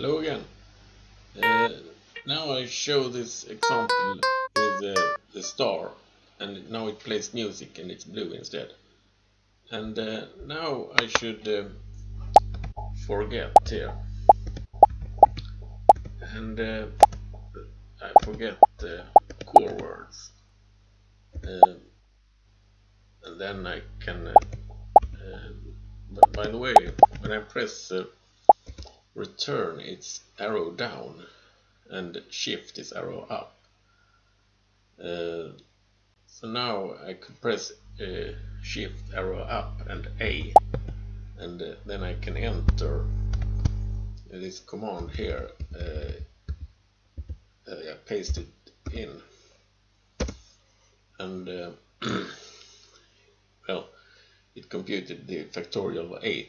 Hello again. Uh, now I show this example with uh, the star and now it plays music and it's blue instead. And uh, now I should uh, forget here. And uh, I forget the core words. Uh, and then I can, uh, uh, but by the way, when I press return it's arrow down and shift its arrow up. Uh, so now I could press uh, shift arrow up and A and uh, then I can enter this command here uh, uh, paste it in and uh, well it computed the factorial of 8